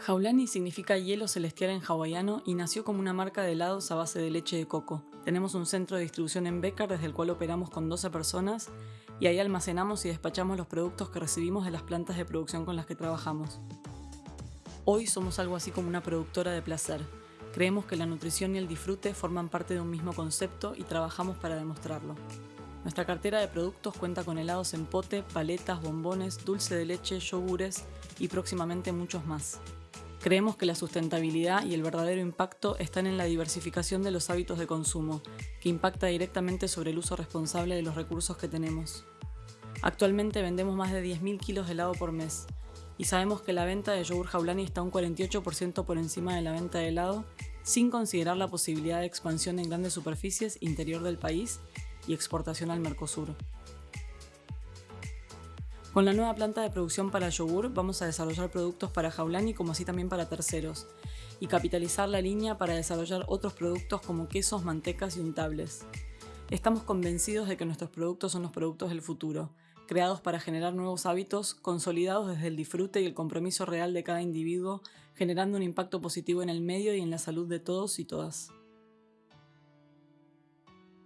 Jaulani significa hielo celestial en hawaiano y nació como una marca de helados a base de leche de coco. Tenemos un centro de distribución en Becar desde el cual operamos con 12 personas y ahí almacenamos y despachamos los productos que recibimos de las plantas de producción con las que trabajamos. Hoy somos algo así como una productora de placer. Creemos que la nutrición y el disfrute forman parte de un mismo concepto y trabajamos para demostrarlo. Nuestra cartera de productos cuenta con helados en pote, paletas, bombones, dulce de leche, yogures y próximamente muchos más. Creemos que la sustentabilidad y el verdadero impacto están en la diversificación de los hábitos de consumo, que impacta directamente sobre el uso responsable de los recursos que tenemos. Actualmente vendemos más de 10.000 kilos de helado por mes, y sabemos que la venta de yogur jaulani está un 48% por encima de la venta de helado, sin considerar la posibilidad de expansión en grandes superficies interior del país y exportación al Mercosur. Con la nueva planta de producción para yogur vamos a desarrollar productos para Jaulani como así también para terceros y capitalizar la línea para desarrollar otros productos como quesos, mantecas y untables. Estamos convencidos de que nuestros productos son los productos del futuro, creados para generar nuevos hábitos, consolidados desde el disfrute y el compromiso real de cada individuo, generando un impacto positivo en el medio y en la salud de todos y todas.